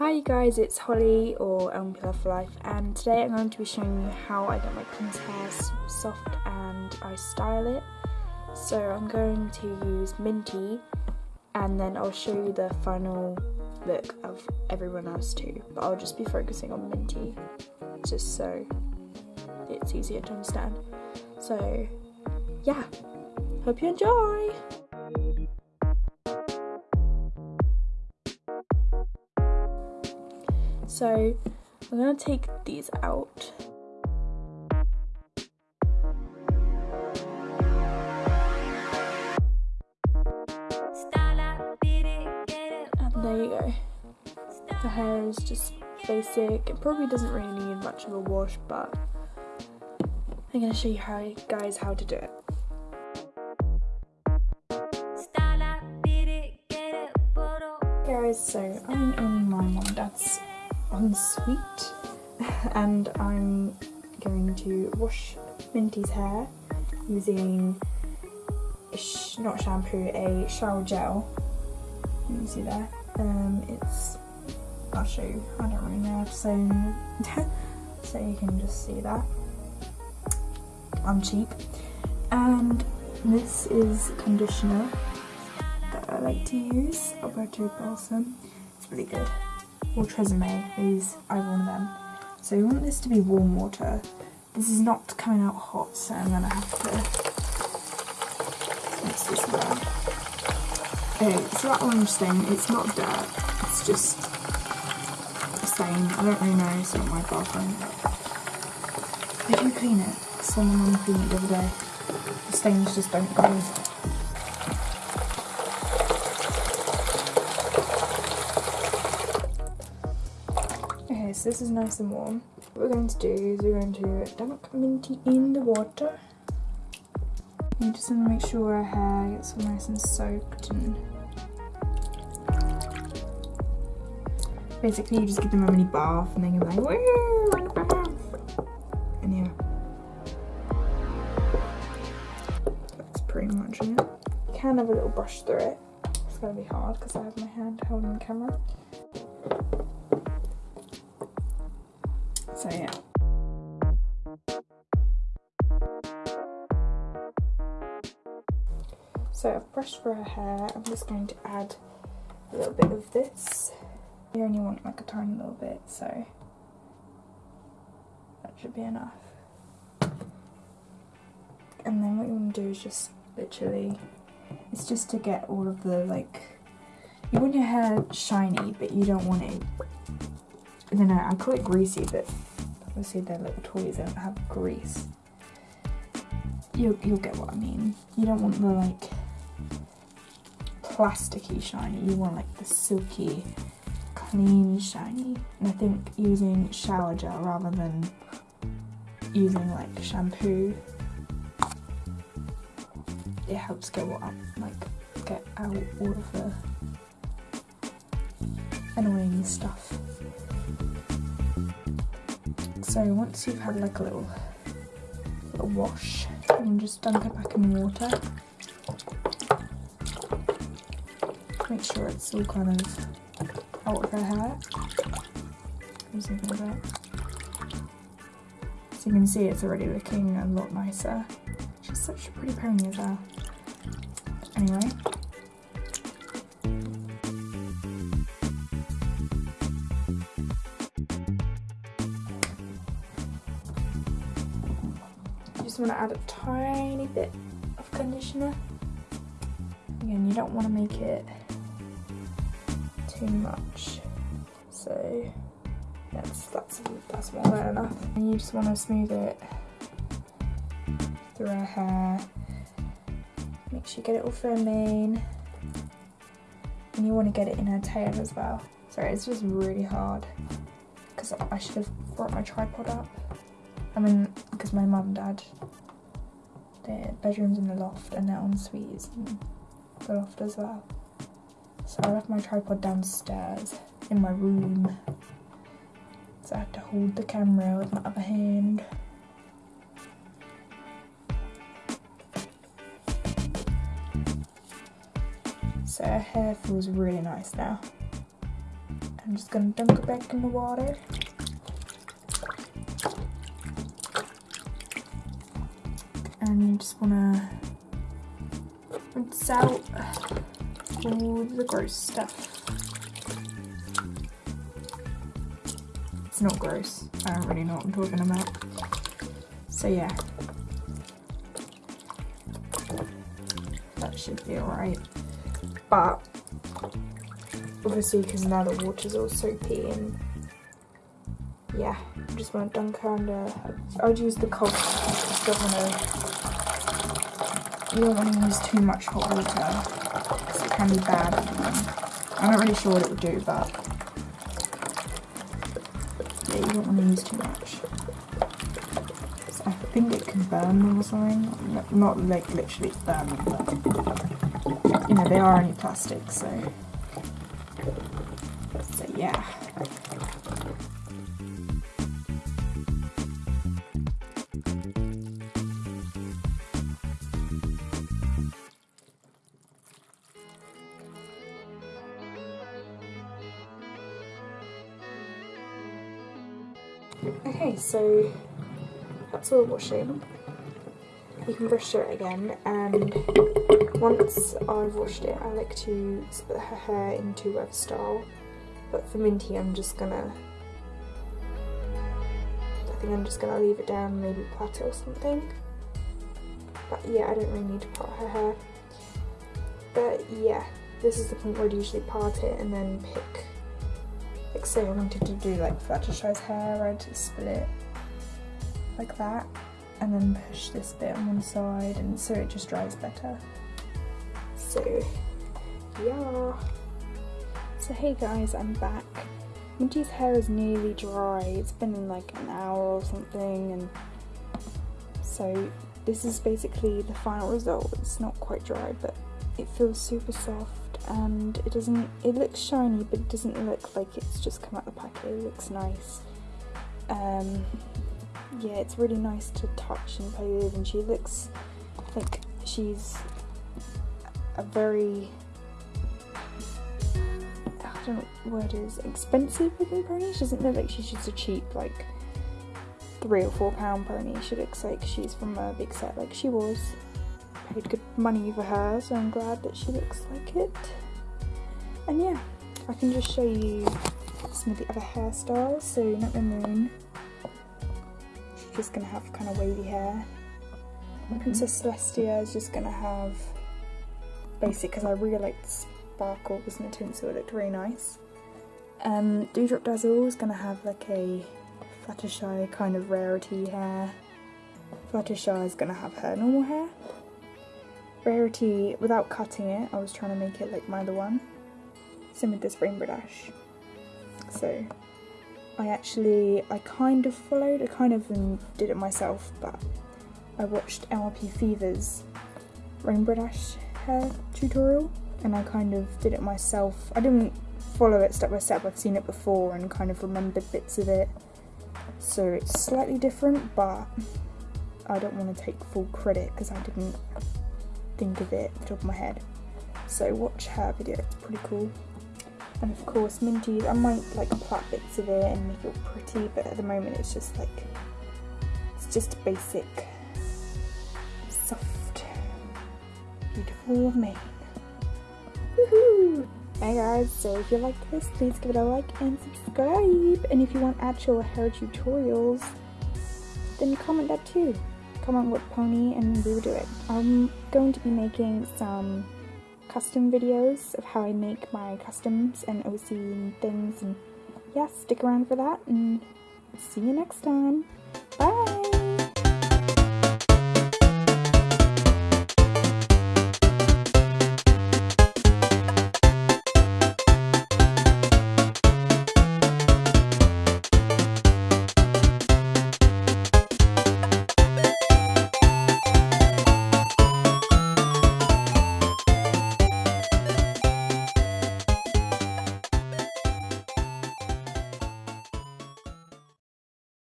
Hi you guys, it's Holly or LMP for Life and today I'm going to be showing you how I get my cousin's hair soft and I style it. So I'm going to use Minty and then I'll show you the final look of everyone else too. But I'll just be focusing on Minty just so it's easier to understand. So yeah, hope you enjoy! So I'm going to take these out. And there you go. The hair is just basic. It probably doesn't really need much of a wash, but I'm going to show you how, guys how to do it. Ensuite and I'm going to wash Minty's hair using sh not shampoo, a shower gel. You can see there. Um, it's I'll show you. I don't really know say so you can just see that. I'm cheap. And this is conditioner that I like to use, Alberto Balsam. It's really good or Tresemme, these either one of them. So we want this to be warm water. This is not coming out hot, so I'm gonna have to mix this around. Okay, so that orange stain, it's not dirt, it's just a stain. I don't really know, it's not my bathroom. I do clean it. Someone cleaned it the other day. The stains just don't go. So this is nice and warm. What we're going to do is we're going to dunk Minty in the water. You just want to make sure our hair gets all nice and soaked and basically you just give them a mini bath and then you're like, woo. And yeah. That's pretty much it. You can have a little brush through it. It's gonna be hard because I have my hand holding the camera. So I've brushed for her hair. I'm just going to add a little bit of this. You only want like a tiny little bit, so that should be enough. And then what you want to do is just literally, it's just to get all of the like, you want your hair shiny, but you don't want it, I don't know, I call it greasy, but obviously they're little toys, they don't have grease. You'll, you'll get what I mean. You don't want the like plasticky shiny, you want like the silky, clean shiny. And I think using shower gel rather than using like shampoo, it helps get what up, like get out all of the annoying stuff. So once you've had like a little, little wash, can just dunk it back in water. Make sure it's all kind of out of her hair. So you can see it's already looking a lot nicer. She's such a pretty pony as well. Anyway, just want to add a tiny bit of conditioner. Again, you don't want to make it too much. So that's that's that's more than enough. And you just want to smooth it through her hair. Make sure you get it all firming. And you want to get it in her tail as well. Sorry, it's just really hard because I should have brought my tripod up. I mean, because my mum and dad, their bedroom's in the loft and their ensuite is in the loft as well. So I left my tripod downstairs in my room. So I had to hold the camera with my other hand. So her hair feels really nice now. I'm just gonna dunk it back in the water. And you just wanna rinse out all the gross stuff. It's not gross. I don't really know what I'm talking about. So yeah. That should be alright. But obviously because now the water's all soapy and yeah, I just want to dunk her under. I'd use the cold. Don't want to. You don't want to use too much hot water because it can be bad. I'm not really sure what it would do, but yeah, you don't want to use too much. I think it can burn them or something. Not like literally burn them, but you know they are only plastic, so so yeah. Okay, so that's all washing. You can brush through it again, and once I've washed it, I like to split her hair into web style. But for Minty, I'm just gonna. I think I'm just gonna leave it down, maybe plait it or something. But yeah, I don't really need to part her hair. But yeah, this is the point where I'd usually part it and then pick like say I wanted to do like Fluttershy's hair, I'd split it like that and then push this bit on one side and so it just dries better. So yeah. So hey guys, I'm back. Minty's hair is nearly dry. It's been like an hour or something and so this is basically the final result. It's not quite dry but it feels super soft and it doesn't it looks shiny but it doesn't look like it's just come out the packet it looks nice. Um, yeah it's really nice to touch and play with and she looks like she's a very I don't know what it is expensive looking pony. She doesn't look like she's just a cheap like three or four pound pony. She looks like she's from a big set like she was paid good money for her, so I'm glad that she looks like it. And yeah, I can just show you some of the other hairstyles. So Not the Moon, she's just gonna have kind of wavy hair. Mm -hmm. Princess Celestia is just gonna have basic because I really like the sparkle with the tint, so it looked really nice. Um, Dewdrop Dazzle is gonna have like a Fluttershy kind of rarity hair. Fluttershy is gonna have her normal hair. Rarity, without cutting it, I was trying to make it like my other one. Same with this Rainbow Dash. So, I actually, I kind of followed, I kind of did it myself, but I watched MLP Fever's Rainbow Dash hair tutorial, and I kind of did it myself. I didn't follow it step by step, I've seen it before and kind of remembered bits of it. So it's slightly different, but I don't want to take full credit because I didn't think of it top of my head. So watch her video, it's pretty cool. And of course Minty's, I might like plait bits of it and make it pretty, but at the moment it's just like, it's just basic, soft, beautiful mane. Woohoo! Hey guys, so if you like this, please give it a like and subscribe. And if you want actual hair tutorials, then comment that too comment what pony and we will do it. I'm going to be making some custom videos of how I make my customs and OC and things and yeah, stick around for that and see you next time.